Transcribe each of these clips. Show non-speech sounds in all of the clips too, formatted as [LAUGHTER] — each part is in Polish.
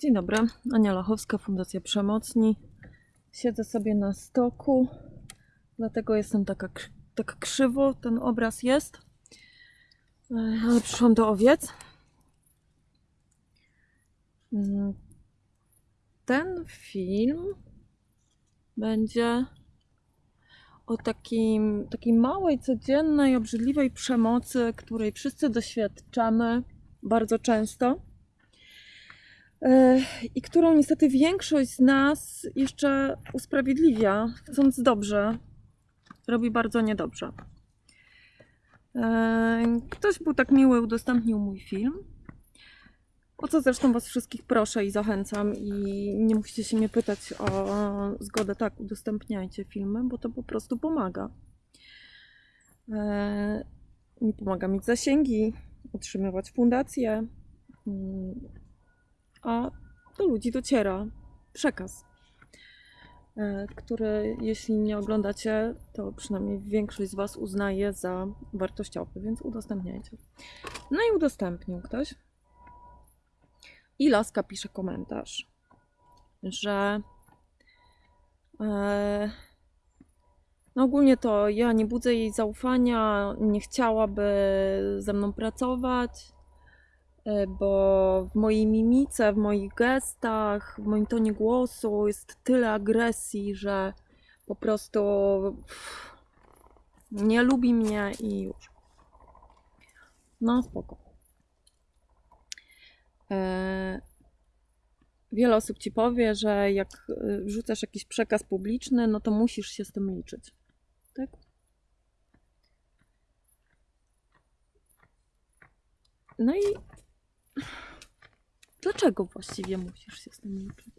Dzień dobry, Ania Lachowska, Fundacja Przemocni. Siedzę sobie na stoku, dlatego jestem taka, tak krzywo, ten obraz jest. E, Ale przyszłam do owiec. Mm, Ten film będzie o takim, takiej małej, codziennej, obrzydliwej przemocy, której wszyscy doświadczamy bardzo często. I którą niestety większość z nas jeszcze usprawiedliwia, chcąc dobrze, robi bardzo niedobrze. Ktoś był tak miły, udostępnił mój film. O co zresztą Was wszystkich proszę i zachęcam, i nie musicie się mnie pytać o zgodę. Tak, udostępniajcie filmy, bo to po prostu pomaga. Mi pomaga mieć zasięgi, utrzymywać fundację. A do ludzi dociera przekaz, e, który jeśli nie oglądacie, to przynajmniej większość z Was uznaje za wartościowy, więc udostępniajcie. No i udostępnił ktoś. I Laska pisze komentarz, że e, no ogólnie to ja nie budzę jej zaufania, nie chciałaby ze mną pracować, bo w mojej mimice, w moich gestach, w moim tonie głosu jest tyle agresji, że po prostu nie lubi mnie i już. No spoko. E, Wiele osób ci powie, że jak e, wrzucasz jakiś przekaz publiczny, no to musisz się z tym liczyć. Tak? No i Dlaczego właściwie musisz się z tym liczyć?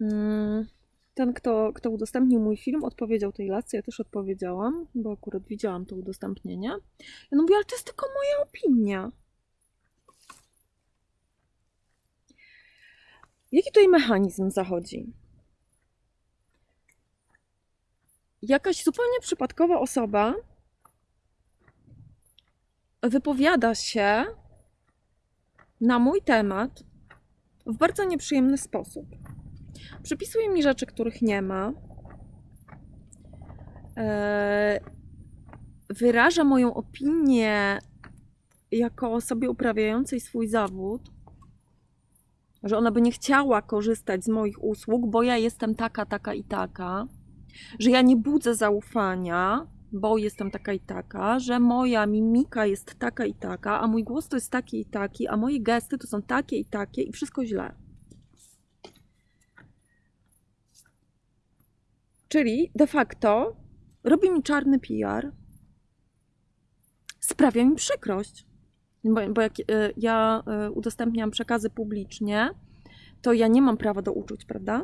Mm, Ten, kto, kto udostępnił mój film, odpowiedział tej lasce. Ja też odpowiedziałam, bo akurat widziałam to udostępnienie. Ja no mówię, ale to jest tylko moja opinia. Jaki tutaj mechanizm zachodzi? Jakaś zupełnie przypadkowa osoba wypowiada się na mój temat w bardzo nieprzyjemny sposób. Przypisuje mi rzeczy, których nie ma. Eee, Wyraża moją opinię jako osobie uprawiającej swój zawód, że ona by nie chciała korzystać z moich usług, bo ja jestem taka, taka i taka, że ja nie budzę zaufania, bo jestem taka i taka, że moja mimika jest taka i taka, a mój głos to jest taki i taki, a moje gesty to są takie i takie i wszystko źle. Czyli de facto robi mi czarny PR, sprawia mi przykrość. Bo, bo jak y, ja y, udostępniam przekazy publicznie, to ja nie mam prawa do uczuć, prawda?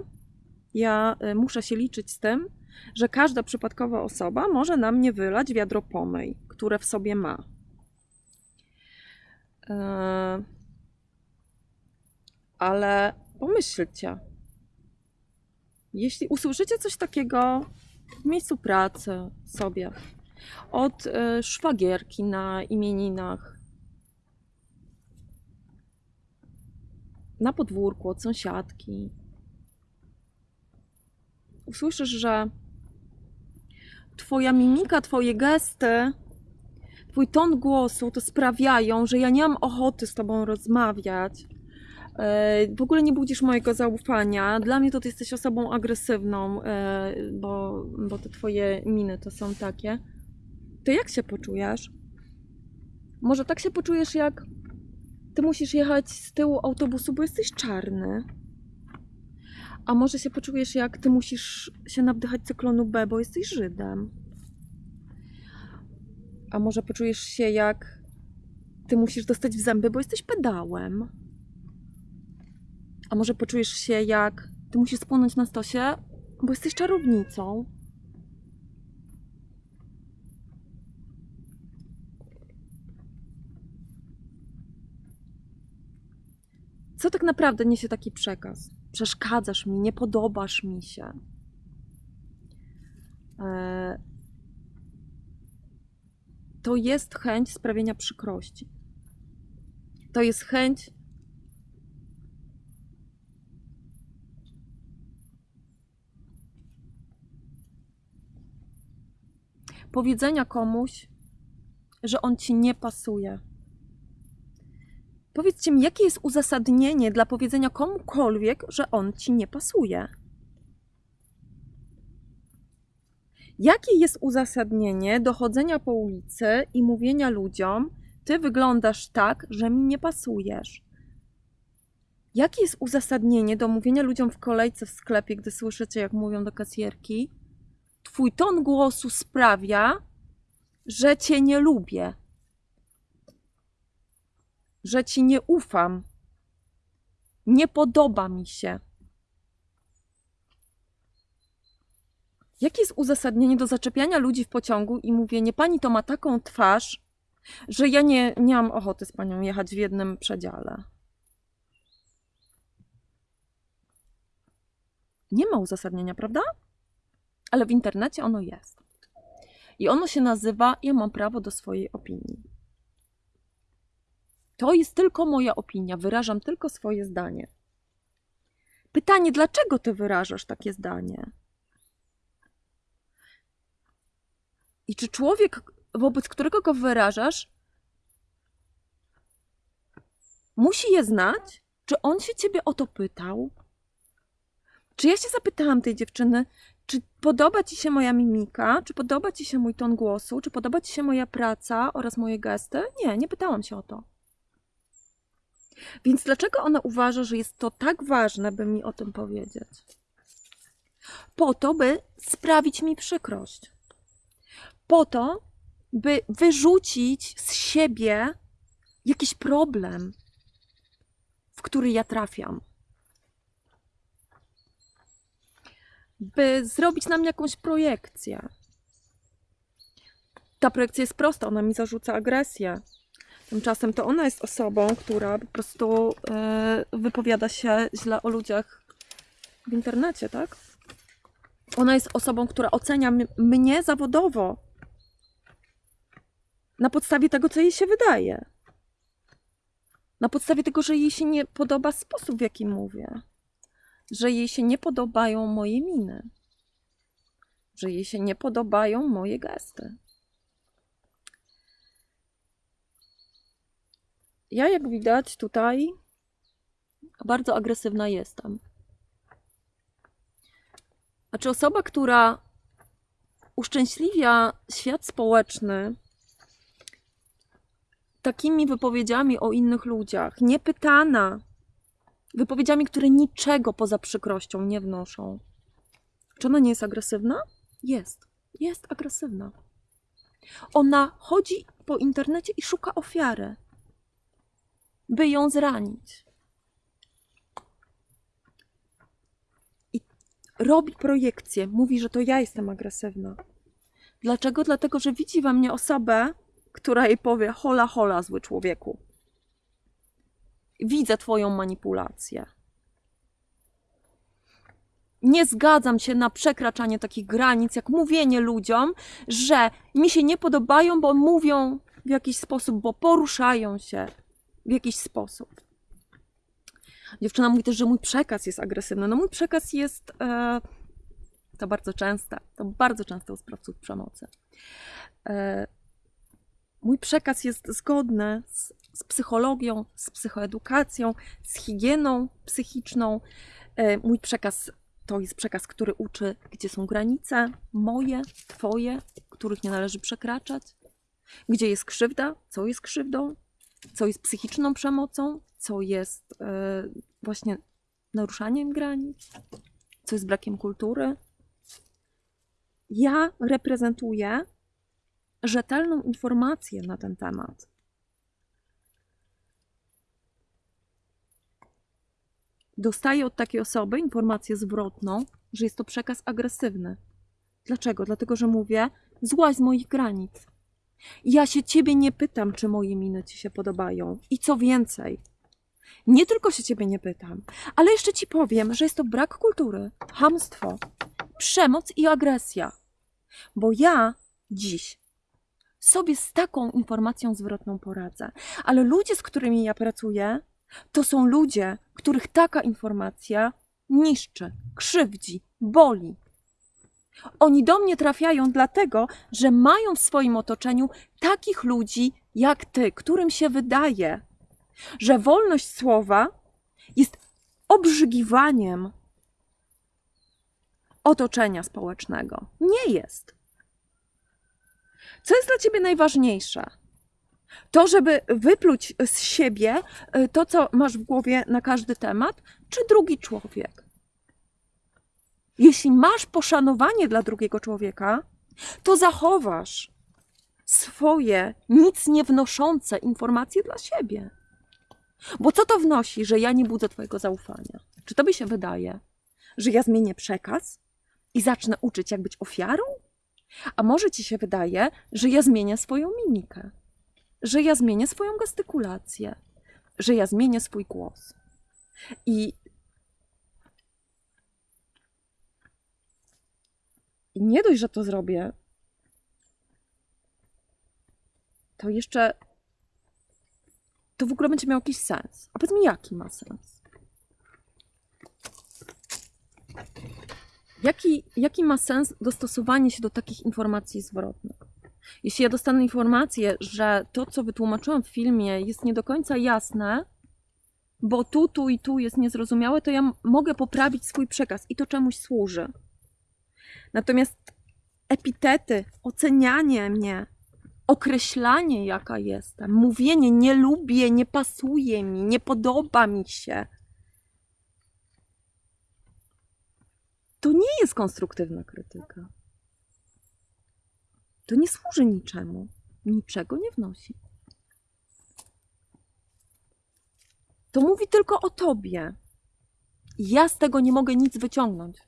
Ja y, muszę się liczyć z tym, że każda przypadkowa osoba może na mnie wylać wiadro pomyj, które w sobie ma. Eee, Ale pomyślcie, jeśli usłyszycie coś takiego w miejscu pracy sobie, od e, szwagierki na imieninach, na podwórku, od sąsiadki, usłyszysz, że Twoja mimika, Twoje gesty, Twój ton głosu to sprawiają, że ja nie mam ochoty z Tobą rozmawiać. E, W ogóle nie budzisz mojego zaufania. Dla mnie to Ty jesteś osobą agresywną, e, bo, bo te Twoje miny to są takie. To jak się poczujesz? Może tak się poczujesz, jak Ty musisz jechać z tyłu autobusu, bo jesteś czarny. A może się poczujesz, jak ty musisz się nawdychać cyklonu B, bo jesteś Żydem. A może poczujesz się, jak ty musisz dostać w zęby, bo jesteś pedałem. A może poczujesz się, jak ty musisz spłonąć na stosie, bo jesteś czarownicą. tak naprawdę niesie taki przekaz? Przeszkadzasz mi, nie podobasz mi się. E, to jest chęć sprawienia przykrości. To jest chęć powiedzenia komuś, że on ci nie pasuje Powiedzcie mi, jakie jest uzasadnienie dla powiedzenia komukolwiek, że on ci nie pasuje? Jakie jest uzasadnienie do chodzenia po ulicy i mówienia ludziom, ty wyglądasz tak, że mi nie pasujesz? Jakie jest uzasadnienie do mówienia ludziom w kolejce w sklepie, gdy słyszycie, jak mówią do kasjerki? Twój ton głosu sprawia, że cię nie lubię, że ci nie ufam, nie podoba mi się. Jakie jest uzasadnienie do zaczepiania ludzi w pociągu i mówienie, pani to ma taką twarz, że ja nie, nie mam ochoty z panią jechać w jednym przedziale? Nie ma uzasadnienia, prawda? Ale w internecie ono jest. I ono się nazywa Ja mam prawo do swojej opinii. To jest tylko moja opinia, wyrażam tylko swoje zdanie. Pytanie, dlaczego ty wyrażasz takie zdanie? I czy człowiek, wobec którego go wyrażasz, musi je znać? Czy on się ciebie o to pytał? Czy ja się zapytałam tej dziewczyny, czy podoba ci się moja mimika, czy podoba ci się mój ton głosu, czy podoba ci się moja praca oraz moje gesty? Nie, nie pytałam się o to. Więc dlaczego ona uważa, że jest to tak ważne, by mi o tym powiedzieć? Po to, by sprawić mi przykrość. Po to, by wyrzucić z siebie jakiś problem, w który ja trafiam. By zrobić nam jakąś projekcję. Ta projekcja jest prosta, ona mi zarzuca agresję. Tymczasem to ona jest osobą, która po prostu e, wypowiada się źle o ludziach w internecie, tak? Ona jest osobą, która ocenia mnie zawodowo na podstawie tego, co jej się wydaje. Na podstawie tego, że jej się nie podoba sposób, w jaki mówię. Że jej się nie podobają moje miny. Że jej się nie podobają moje gesty. Ja, jak widać tutaj, bardzo agresywna jestem. Znaczy, osoba, która uszczęśliwia świat społeczny takimi wypowiedziami o innych ludziach, niepytana, wypowiedziami, które niczego poza przykrością nie wnoszą. Czy ona nie jest agresywna? Jest. Jest agresywna. Ona chodzi po internecie i szuka ofiary by ją zranić. I robi projekcję, mówi, że to ja jestem agresywna. Dlaczego? Dlatego, że widzi we mnie osobę, która jej powie: hola, hola, zły człowieku. Widzę Twoją manipulację. Nie zgadzam się na przekraczanie takich granic, jak mówienie ludziom, że mi się nie podobają, bo mówią w jakiś sposób, bo poruszają się, w jakiś sposób. Dziewczyna mówi też, że mój przekaz jest agresywny. No mój przekaz jest e, to bardzo częste, to bardzo często u sprawców przemocy. E, mój przekaz jest zgodny z, z, psychologią, z psychoedukacją, z higieną psychiczną. E, mój przekaz to jest przekaz, który uczy, gdzie są granice moje, twoje, których nie należy przekraczać, gdzie jest krzywda, co jest krzywdą, co jest psychiczną przemocą, co jest e, właśnie naruszaniem granic, co jest brakiem kultury. Ja reprezentuję rzetelną informację na ten temat. Dostaję od takiej osoby informację zwrotną, że jest to przekaz agresywny. Dlaczego? Dlatego, że mówię, złaź z moich granic. Ja się ciebie nie pytam, czy moje miny ci się podobają. I co więcej, nie tylko się ciebie nie pytam, ale jeszcze ci powiem, że jest to brak kultury, hamstwo, przemoc i agresja. Bo ja dziś sobie z taką informacją zwrotną poradzę. Ale ludzie, z którymi ja pracuję, to są ludzie, których taka informacja niszczy, krzywdzi, boli. Oni do mnie trafiają dlatego, że mają w swoim otoczeniu takich ludzi jak ty, którym się wydaje, że wolność słowa jest obrzygiwaniem otoczenia społecznego. Nie jest. Co jest dla ciebie najważniejsze? To, żeby wypluć z siebie y, to, co masz w głowie na każdy temat, czy drugi człowiek? Jeśli masz poszanowanie dla drugiego człowieka, to zachowasz swoje nic nie wnoszące informacje dla siebie. Bo co to wnosi, że ja nie budzę Twojego zaufania? Czy tobie się wydaje, że ja zmienię przekaz i zacznę uczyć, jak być ofiarą? A może ci się wydaje, że ja zmienię swoją mimikę, że ja zmienię swoją gestykulację, że ja zmienię swój głos. I, I nie dość, że to zrobię, to jeszcze to w ogóle będzie miał jakiś sens. A powiedz mi, jaki ma sens? Jaki, jaki ma sens dostosowanie się do takich informacji zwrotnych? Jeśli ja dostanę informację, że to, co wytłumaczyłam w filmie, jest nie do końca jasne, bo tu, tu i tu jest niezrozumiałe, to ja mogę poprawić swój przekaz i to czemuś służy. Natomiast epitety, ocenianie mnie, określanie, jaka jestem, mówienie nie lubię, nie pasuje mi, nie podoba mi się. To nie jest konstruktywna krytyka. To nie służy niczemu, niczego nie wnosi. To mówi tylko o tobie. Ja z tego nie mogę nic wyciągnąć.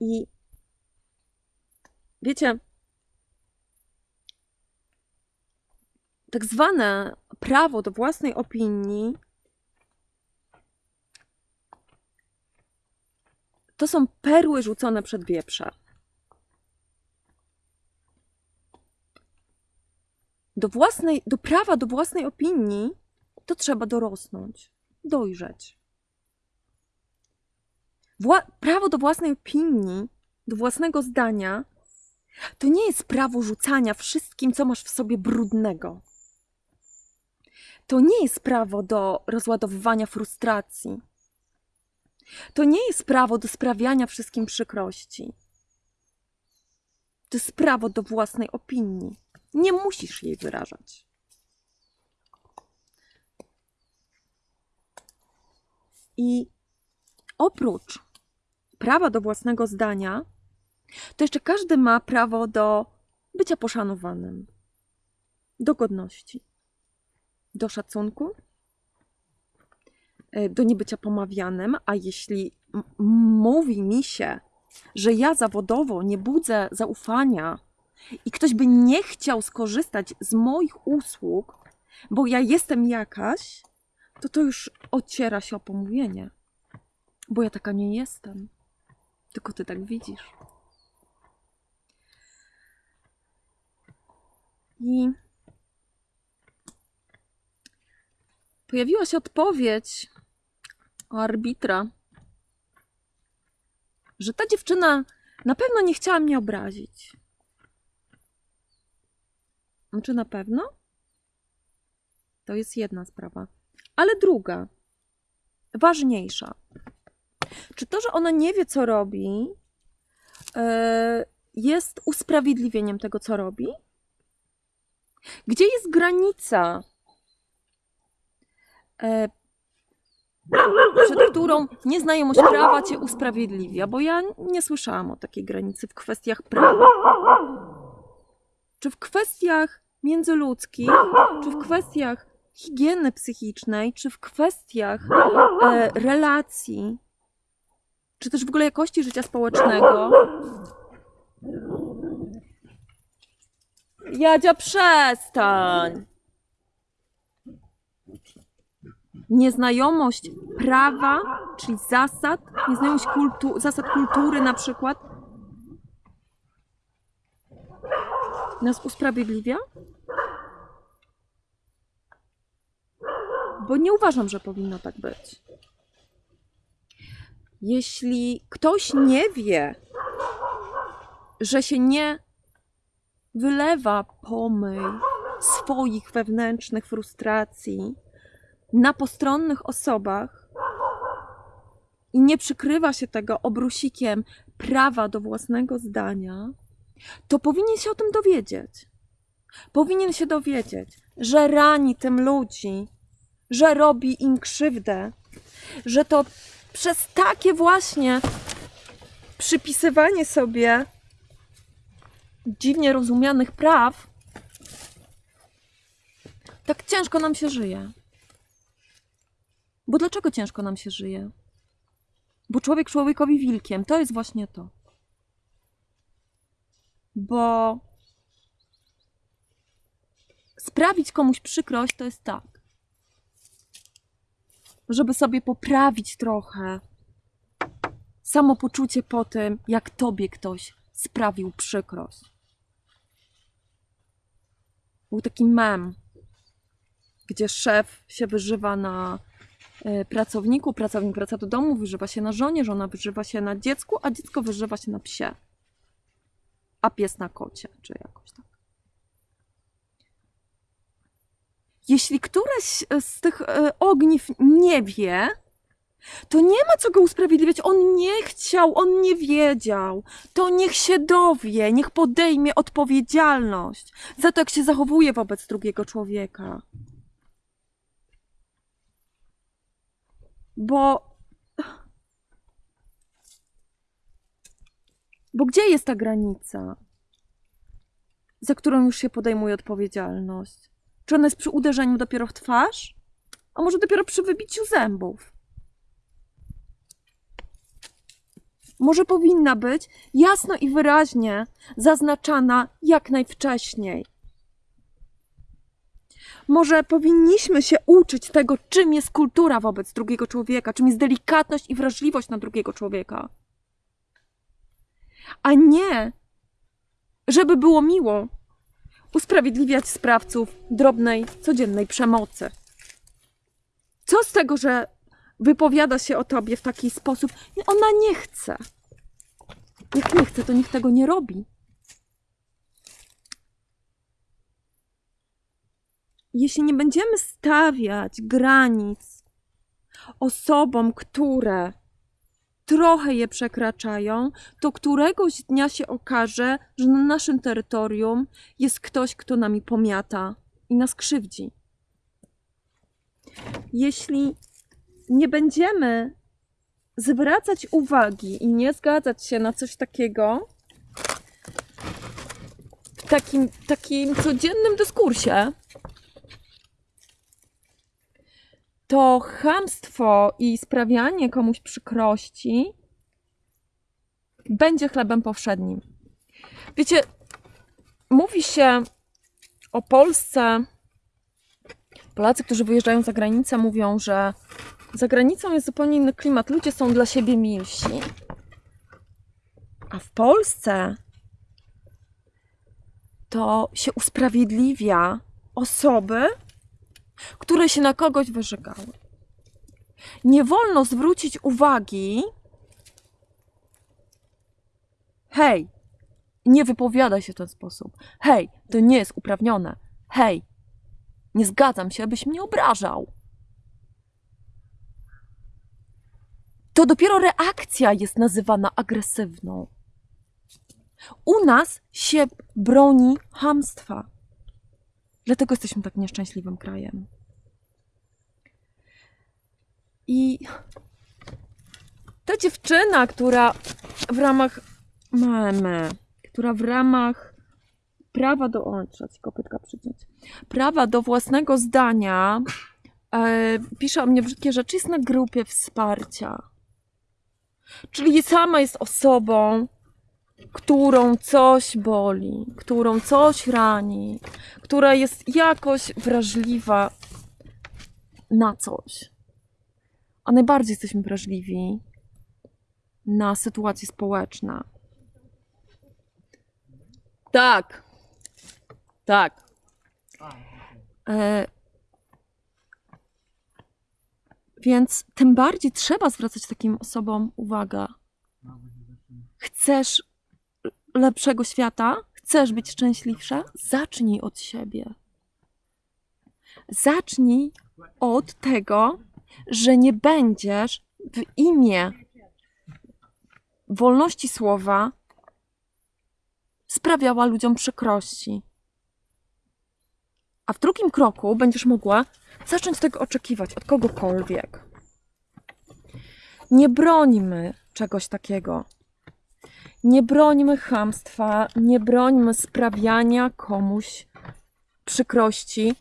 I wiecie, tak zwane prawo do własnej opinii to są perły rzucone przed wieprze. Do, własnej, do prawa do własnej opinii to trzeba dorosnąć, dojrzeć. Wła- prawo do własnej opinii, do własnego zdania, to nie jest prawo rzucania wszystkim, co masz w sobie brudnego. To nie jest prawo do rozładowywania frustracji. To nie jest prawo do sprawiania wszystkim przykrości. To jest prawo do własnej opinii. Nie musisz jej wyrażać. I oprócz prawa do własnego zdania, to jeszcze każdy ma prawo do bycia poszanowanym, do godności, do szacunku, e, do niebycia pomawianym, a jeśli mówi mi się, że ja zawodowo nie budzę zaufania i ktoś by nie chciał skorzystać z moich usług, bo ja jestem jakaś, to to już ociera się o pomówienie, bo ja taka nie jestem. Tylko ty tak widzisz. I pojawiła się odpowiedź arbitra, że ta dziewczyna na pewno nie chciała mnie obrazić. Czy na pewno? To jest jedna sprawa. Ale druga, ważniejsza. Czy to, że ona nie wie, co robi, e, jest usprawiedliwieniem tego, co robi? Gdzie jest granica, e, przed którą nieznajomość prawa cię usprawiedliwia? Bo ja nie słyszałam o takiej granicy w kwestiach prawa. Czy w kwestiach międzyludzkich, czy w kwestiach higieny psychicznej, czy w kwestiach e, relacji, czy też w ogóle jakości życia społecznego. Jadzia, przestań! Nieznajomość prawa, czyli zasad, nieznajomość kultu- zasad kultury na przykład, nas usprawiedliwia? bo nie uważam, że powinno tak być. Jeśli ktoś nie wie, że się nie wylewa pomyj swoich wewnętrznych frustracji na postronnych osobach i nie przykrywa się tego obrusikiem prawa do własnego zdania, to powinien się o tym dowiedzieć. Powinien się dowiedzieć, że rani tym ludzi, że robi im krzywdę, że to przez takie właśnie przypisywanie sobie dziwnie rozumianych praw, tak ciężko nam się żyje. Bo dlaczego ciężko nam się żyje? Bo człowiek człowiekowi wilkiem, to jest właśnie to. Bo sprawić komuś przykrość to jest tak. Żeby sobie poprawić trochę samopoczucie po tym, jak tobie ktoś sprawił przykrość. Był taki mem, gdzie szef się wyżywa na e, pracowniku, pracownik wraca do domu, wyżywa się na żonie, żona wyżywa się na dziecku, a dziecko wyżywa się na psie. A pies na kocie, czy jakoś tak. Jeśli któreś z tych e, ogniw nie wie, to nie ma co go usprawiedliwiać. On nie chciał, on nie wiedział. To niech się dowie, niech podejmie odpowiedzialność za to, jak się zachowuje wobec drugiego człowieka. Bo. Bo gdzie jest ta granica, za którą już się podejmuje odpowiedzialność? Czy ona jest przy uderzeniu dopiero w twarz? A może dopiero przy wybiciu zębów? Może powinna być jasno i wyraźnie zaznaczana jak najwcześniej. Może powinniśmy się uczyć tego, czym jest kultura wobec drugiego człowieka, czym jest delikatność i wrażliwość na drugiego człowieka. A nie, żeby było miło, usprawiedliwiać sprawców drobnej, codziennej przemocy. Co z tego, że wypowiada się o tobie w taki sposób? Ona nie chce. Jak nie chce, to nikt tego nie robi. Jeśli nie będziemy stawiać granic osobom, które trochę je przekraczają, to któregoś dnia się okaże, że na naszym terytorium jest ktoś, kto nami pomiata i nas krzywdzi. Jeśli nie będziemy zwracać uwagi i nie zgadzać się na coś takiego w takim, takim codziennym dyskursie, to chamstwo i sprawianie komuś przykrości będzie chlebem powszednim. Wiecie, mówi się o Polsce. Polacy, którzy wyjeżdżają za granicę, mówią, że za granicą jest zupełnie inny klimat. Ludzie są dla siebie milsi. A w Polsce to się usprawiedliwia osoby, które się na kogoś wyżygały. Nie wolno zwrócić uwagi, hej, nie wypowiadaj się w ten sposób. Hej, to nie jest uprawnione. Hej, nie zgadzam się, abyś mnie obrażał. To dopiero reakcja jest nazywana agresywną. U nas się broni hamstwa. Dlatego jesteśmy tak nieszczęśliwym krajem. I ta dziewczyna, która w ramach meme, która w ramach prawa do o, trzeba ci kopytka przyciąć, prawa do własnego zdania e, pisze o mnie brzydkie rzeczy, jest na grupie wsparcia. Czyli sama jest osobą, którą coś boli, którą coś rani, która jest jakoś wrażliwa na coś. A najbardziej jesteśmy wrażliwi na sytuacje społeczne. Tak. Tak. E, Więc tym bardziej trzeba zwracać takim osobom uwagę. Chcesz lepszego świata? Chcesz być szczęśliwsza? Zacznij od siebie. Zacznij od tego, że nie będziesz w imię wolności słowa sprawiała ludziom przykrości. A w drugim kroku będziesz mogła zacząć tego oczekiwać od kogokolwiek. Nie brońmy czegoś takiego. Nie brońmy chamstwa, nie brońmy sprawiania komuś przykrości.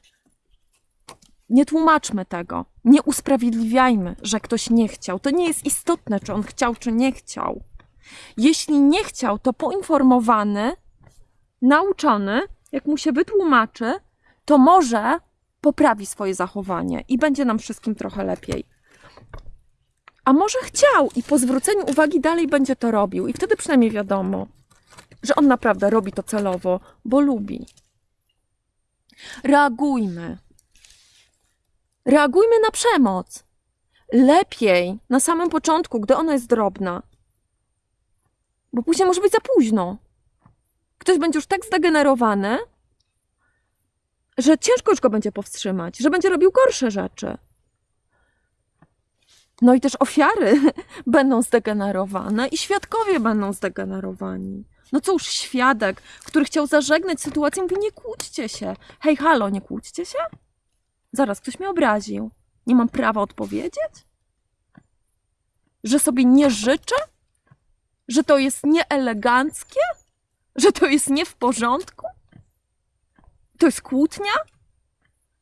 Nie tłumaczmy tego. Nie usprawiedliwiajmy, że ktoś nie chciał. To nie jest istotne, czy on chciał, czy nie chciał. Jeśli nie chciał, to poinformowany, nauczony, jak mu się wytłumaczy, to może poprawi swoje zachowanie i będzie nam wszystkim trochę lepiej. A może chciał i po zwróceniu uwagi dalej będzie to robił, i wtedy przynajmniej wiadomo, że on naprawdę robi to celowo, bo lubi. Reagujmy. Reagujmy na przemoc. Lepiej na samym początku, gdy ona jest drobna, bo później może być za późno. Ktoś będzie już tak zdegenerowany, że ciężko już go będzie powstrzymać, że będzie robił gorsze rzeczy. No i też ofiary [LAUGHS] będą zdegenerowane i świadkowie będą zdegenerowani. No cóż, świadek, który chciał zażegnać sytuację, mówi: Nie kłóćcie się. Hej, halo, nie kłóćcie się? Zaraz ktoś mnie obraził. Nie mam prawa odpowiedzieć? Że sobie nie życzę? Że to jest nieeleganckie? Że to jest nie w porządku? To jest kłótnia?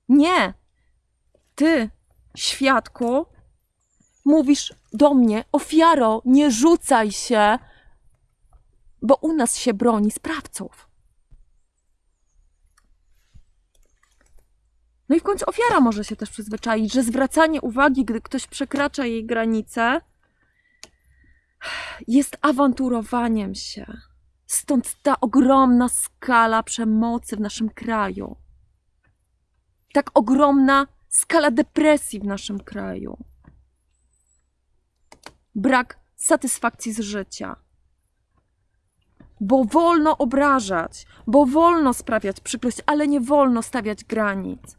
Nie. Ty, świadku, mówisz do mnie, ofiaro, nie rzucaj się, bo u nas się broni sprawców. No i w końcu ofiara może się też przyzwyczaić, że zwracanie uwagi, gdy ktoś przekracza jej granice, jest awanturowaniem się. Stąd ta ogromna skala przemocy w naszym kraju. Tak ogromna skala depresji w naszym kraju. Brak satysfakcji z życia. Bo wolno obrażać, bo wolno sprawiać przykrość, ale nie wolno stawiać granic.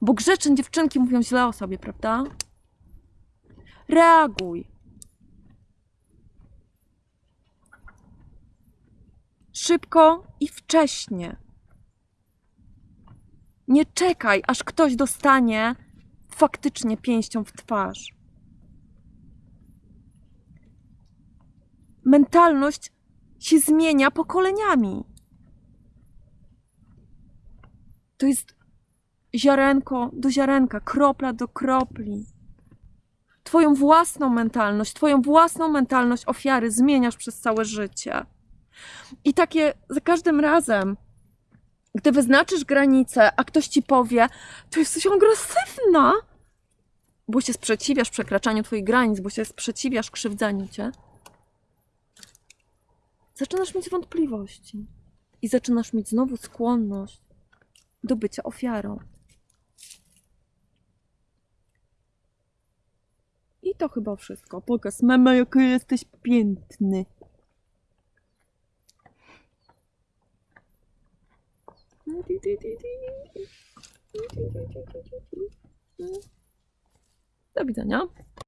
Bo grzeczne dziewczynki mówią źle o sobie, prawda? Reaguj. Szybko i wcześnie. Nie czekaj, aż ktoś dostanie faktycznie pięścią w twarz. Mentalność się zmienia pokoleniami. To jest ziarenko do ziarenka, kropla do kropli. Twoją własną mentalność, Twoją własną mentalność ofiary zmieniasz przez całe życie. I takie za każdym razem, gdy wyznaczysz granicę, a ktoś ci powie, to jesteś agresywna, bo się sprzeciwiasz przekraczaniu Twoich granic, bo się sprzeciwiasz krzywdzaniu cię, zaczynasz mieć wątpliwości i zaczynasz mieć znowu skłonność do bycia ofiarą. I to chyba wszystko. Pokaż mama, jaki jesteś piękny. Do widzenia.